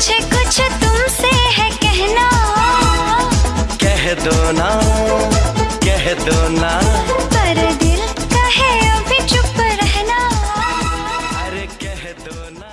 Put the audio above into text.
कुछ कुछ तुमसे है कहना। कह दो ना कह दो ना। पर दिल कहे अभी चुप रहना। अरे कह दो ना।